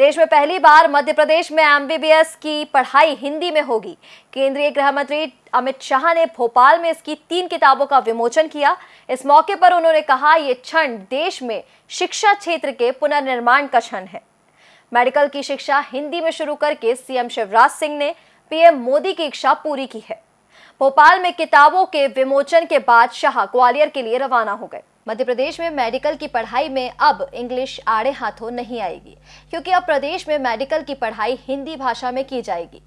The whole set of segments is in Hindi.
देश में पहली बार मध्य प्रदेश में एमबीबीएस की पढ़ाई हिंदी में होगी। केंद्रीय गृह मंत्री अमित शाह ने भोपाल में इसकी तीन किताबों का विमोचन किया। इस मौके पर उन्होंने कहा, ये क्षण देश में शिक्षा क्षेत्र के पुनर्निर्माण का क्षण है। मेडिकल की शिक्षा हिंदी में शुरू करके सीएम शिवराज सिंह ने पीएम मोदी की इच्छा पूरी की है। भोपाल में किताबों के विमोचन के बाद शाह ग्वालियर के लिए रवाना हो गए। मध्य प्रदेश में मेडिकल की पढ़ाई में अब इंग्लिश आड़े हाथों नहीं आएगी, क्योंकि अब प्रदेश में मेडिकल की पढ़ाई हिंदी भाषा में की जाएगी।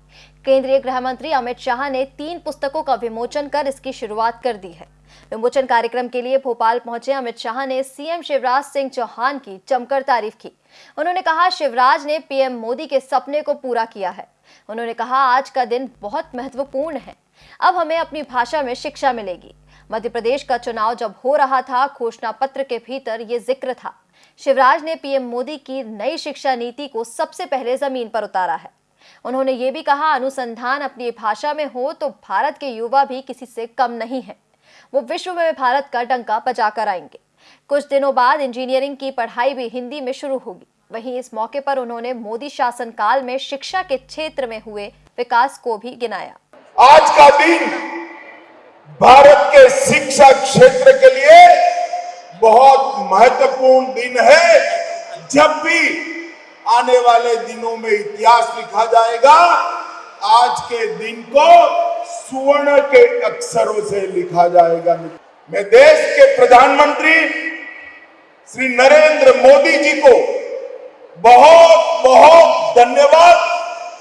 केंद्रीय गृह मंत्री अमित शाह ने तीन पुस्तकों का विमोचन कर इसकी शुरुआत कर दी है। विमोचन कार्यक्रम के लिए भोपाल पहुँचे अमित शाह ने सीएम शिवराज सिंह चौहान की जमकर तारीफ़ की। उन्होंने कहा, शिवराज ने पीएम मोदी के सपने को पूरा किया है। उन्होंने कहा, आज का दिन बहुत महत्वपूर्ण है। अब हमें अपनी भाषा में शिक्षा मिलेगी। मध्य प्रदेश का चुनाव जब हो रहा था, घोषणा पत्र के भीतर ये ज़िक्र था। शिवराज ने पीएम मोदी की नई शिक्षा नीति को सबसे पहले ज़मीन पर उतारा है। उन्होंने ये भी कहा, अनुसंधान अपनी भाषा में हो तो भारत के युवा भी किसी से कम नहीं है। वो विश्व में भारत का डंका बजा कर आएँगे। कुछ दिनों बाद इंजीनियरिंग की पढ़ाई भी हिंदी में शुरू होगी। वहीं इस मौके पर उन्होंने मोदी शासनकाल में शिक्षा के क्षेत्र में हुए विकास को भी गिनाया। आज का दिन भारत के शिक्षा क्षेत्र के लिए बहुत महत्वपूर्ण दिन है। जब भी आने वाले दिनों में इतिहास लिखा जाएगा, आज के दिन को सुवर्ण के अक्षरों से लिखा जाएगा। मैं देश के प्रधानमंत्री श्री नरेंद्र मोदी जी को बहुत बहुत धन्यवाद।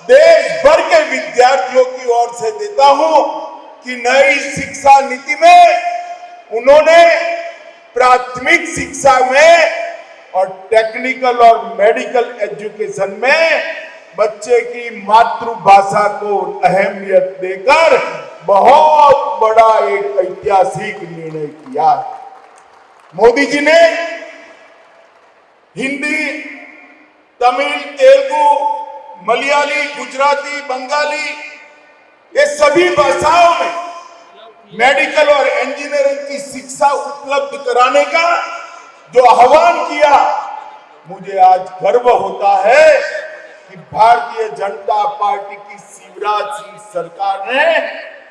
देश भर के विद्यार्थियों की ओर से देता हूँ कि नई शिक्षा नीति में उन्होंने प्राथमिक शिक्षा में और टेक्निकल और मेडिकल एजुकेशन में बच्चे की मातृभाषा को अहमियत देकर बहुत बड़ा एक ऐतिहासिक निर्णय किया मोदी जी ने हिंदी, तमिल, तेलुगु मलयाली, गुजराती, बंगाली, ये सभी भाषाओं में मेडिकल और इंजीनियरिंग की शिक्षा उपलब्ध कराने का जो आह्वान किया, मुझे आज गर्व होता है कि भारतीय जनता पार्टी की शिवराज सिंह सरकार ने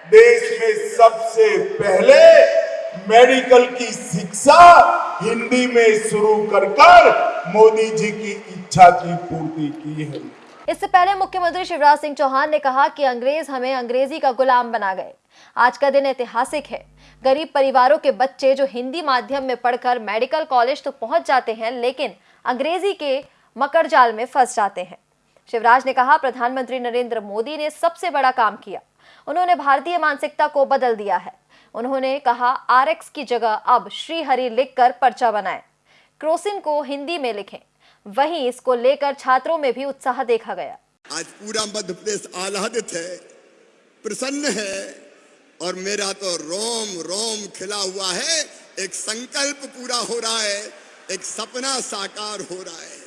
देश में सबसे पहले मेडिकल की शिक्षा हिंदी में शुरू कर कर मोदी जी की इच्छा की पूर्ति की है। इससे पहले मुख्यमंत्री शिवराज सिंह चौहान ने कहा कि अंग्रेज़ हमें अंग्रेज़ी का गुलाम बना गए। आज का दिन ऐतिहासिक है। गरीब परिवारों के बच्चे जो हिंदी माध्यम में पढ़कर मेडिकल कॉलेज तो पहुँच जाते हैं, लेकिन अंग्रेज़ी के मकर जाल में फंस जाते हैं। शिवराज ने कहा, प्रधानमंत्री नरेंद्र मोदी ने सबसे बड़ा काम किया। उन्होंने भारतीय मानसिकता को बदल दिया है। उन्होंने कहा आरएक्स की जगह अब श्रीहरि लिखकर पर्चा बनाएँ। क्रोसिन को हिंदी में लिखें। वहीं इसको लेकर छात्रों में भी उत्साह देखा गया। आज पूरा मध्य प्रदेश आह्लादित है, प्रसन्न है और मेरा तो रोम रोम खिला हुआ है। एक संकल्प पूरा हो रहा है, एक सपना साकार हो रहा है।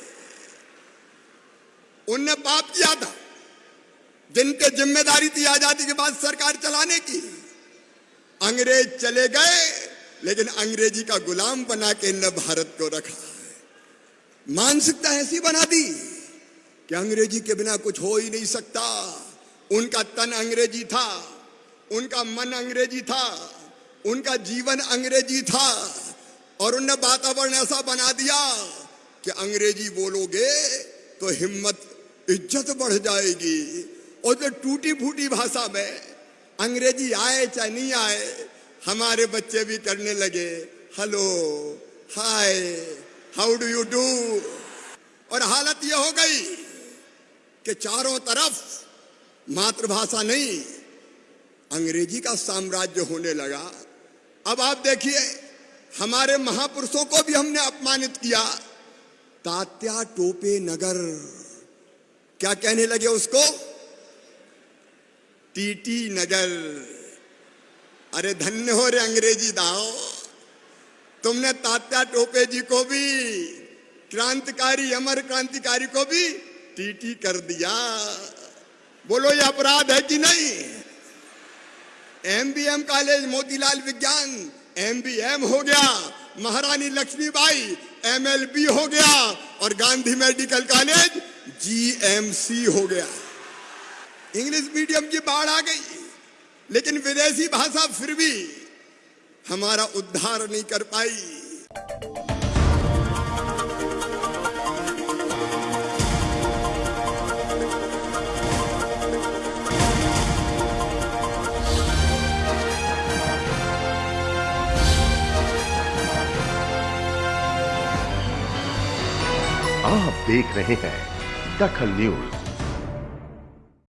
उनने पाप किया था, जिनके ज़िम्मेदारी थी आज़ादी के बाद सरकार चलाने की। अंग्रेज़ चले गए, लेकिन अंग्रेज़ी का गुलाम बना के इनने भारत को रखा। मानसिकता ऐसी बना दी कि अंग्रेज़ी के बिना कुछ हो ही नहीं सकता। उनका तन अंग्रेज़ी था, उनका मन अंग्रेज़ी था, उनका जीवन अंग्रेज़ी था और उनने वातावरण ऐसा बना दिया कि अंग्रेज़ी बोलोगे तो हिम्मत, इज़्ज़त बढ़ जाएगी। और जो टूटी फूटी भाषा में अंग्रेज़ी आए चाहे नहीं आए, हमारे बच्चे भी करने लगे, hello, hi how do you do और हालत यह हो गई कि चारों तरफ़ मातृभाषा नहीं, अंग्रेज़ी का साम्राज्य होने लगा। अब आप देखिए, हमारे महापुरुषों को भी हमने अपमानित किया। तात्या टोपे नगर। क्या कहने लगे उसको? टीटी नगर। अरे धन्य हो रे अंग्रेज़ी दाओ। तुमने तात्या टोपे जी को भी, क्रांतिकारी, अमर क्रांतिकारी को भी टीटी कर दिया। बोलो, ये अपराध है कि नहीं? एमबीएम कॉलेज, मोतीलाल विज्ञान एमबीएम हो गया। महारानी लक्ष्मीबाई एमएलबी हो गया। और गांधी मेडिकल कॉलेज जीएमसी हो गया। इंग्लिश मीडियम की बाढ़ आ गई, लेकिन विदेशी भाषा फिर भी हमारा उद्धार नहीं कर पाई। आप देख रहे हैं दखल न्यूज़।